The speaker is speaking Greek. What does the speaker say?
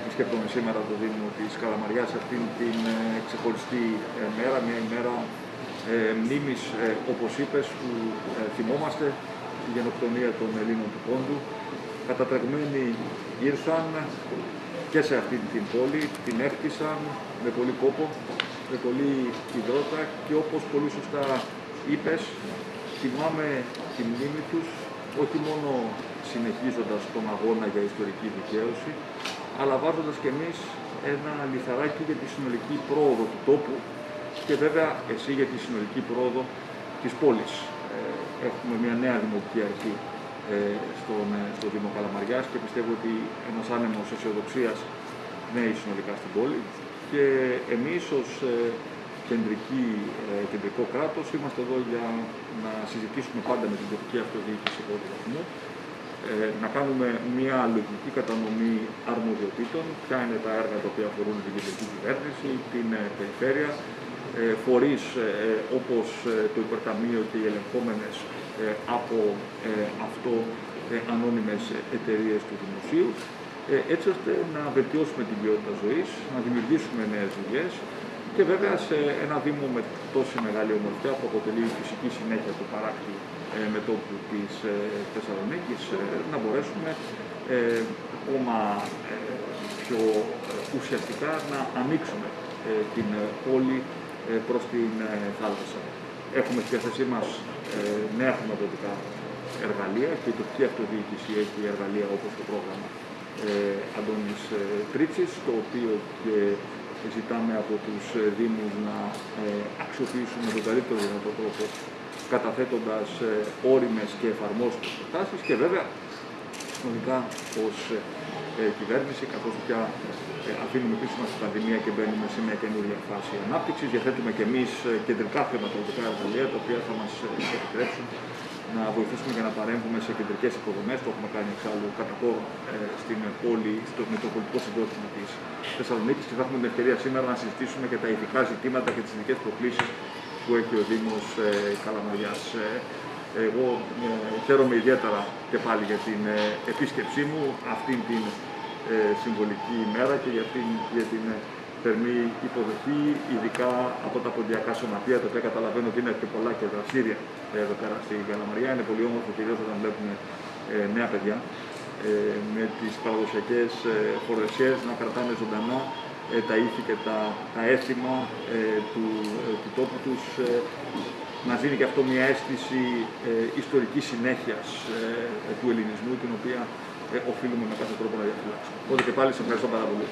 Επισκέπτομαι σήμερα το Δήμο της Καλαμαριάς αυτήν την ε, ξεχωριστή ε, μέρα, μια ημέρα ε, μνήμης, ε, όπως είπες, που ε, θυμόμαστε τη γενοκτονία των Ελλήνων του Πόντου. Κατατρεγμένοι ήρθαν και σε αυτή την πόλη, την έκτισαν με πολύ κόπο, με πολύ υδρότα και όπως πολύ σωστά είπες, θυμάμαι τη μνήμη τους όχι μόνο συνεχίζοντας τον αγώνα για ιστορική δικαίωση, αλλά βάζοντας και εμείς ένα λιθαράκι για τη συνολική πρόοδο του τόπου και βέβαια εσύ για τη συνολική πρόοδο της πόλης. Ε, έχουμε μια νέα δημοτική αρχή ε, στον, ε, στο Δήμο Καλαμαριάς και πιστεύω ότι ένας άνεμος αισιοδοξίας νέει συνολικά στην πόλη και εμείς ως κεντρική, κεντρικό κράτος. Είμαστε εδώ για να συζητήσουμε πάντα με την τοπική αυτοδιοίκηση πρώτου βαθμού να κάνουμε μια λογική κατανομή αρμοδιοτήτων, ποια είναι τα έργα τα οποία αφορούν την κεντρική κυβέρνηση, την περιφέρεια, ε, φορείς ε, ε, όπως το υπερταμείο και οι ελεγχόμενες από αυτό ανώνυμες εταιρείες του δημοσίου, έτσι ώστε να βελτιώσουμε την ποιότητα ζωής, να δημιουργήσουμε νέες δουλειές και βέβαια σε ένα Δήμο με τόση μεγάλη ομορφιά που αποτελεί η φυσική συνέχεια του παράκτη μετόπου της Θεσσαλονίκης να μπορέσουμε ακόμα πιο ουσιαστικά να ανοίξουμε την πόλη ε, προς την ε, θάλασσα. Έχουμε στη διάθεσή μας ε, νέα χρηματοδοτικά εργαλεία και η τοπική αυτοδιοίκηση έχει εργαλεία όπως το πρόγραμμα Αντώνης Τρίτσης, το οποίο και ζητάμε από τους Δήμους να αξιοποιήσουν με τον καλύτερο δυνατό τρόπο καταθέτοντας όριμες και εφαρμόσιμες προτάσεις και βέβαια συνολικά ως κυβέρνηση, καθώς πια ε, αφήνουμε πίσω μας την πανδημία και μπαίνουμε σε μια καινούργια φάση ανάπτυξης. Διαθέτουμε και εμείς ε, κεντρικά χρηματοδοτικά εργαλεία τα οποία θα μας ε, επιτρέψουν να βοηθήσουμε για να παρέμβουμε σε κεντρικές υποδομές. Το έχουμε κάνει εξάλλου κατά κόρο στην πόλη, στο Μητροπολιτικό Συγκρότημα της Θεσσαλονίκης και θα έχουμε την ευκαιρία σήμερα να συζητήσουμε και τα ειδικά ζητήματα και τις ειδικές προκλήσεις που έχει ο Δήμος Καλαμαριάς. Εγώ χαίρομαι ιδιαίτερα και πάλι για την επίσκεψή μου αυτήν την ε, συμβολική ημέρα και για την, για την ε, θερμή υποδοχή, ειδικά από τα ποντιακά σωματεία, τα οποία καταλαβαίνω ότι είναι και πολλά και δραστήρια εδώ πέρα στη Γαλαμαριά. Είναι πολύ όμορφο κυρίω όταν βλέπουμε ε, νέα παιδιά ε, με τις παραδοσιακές ε, να κρατάνε ζωντανά ε, τα ήθη και τα, τα έθιμα του, του τόπου τους, να δίνει και αυτό μια αίσθηση ιστορικής συνέχειας του ελληνισμού, την οποία ε, οφείλουμε με κάθε τρόπο να διαφυλάξουμε. Οπότε και πάλι σε ευχαριστώ πάρα πολύ.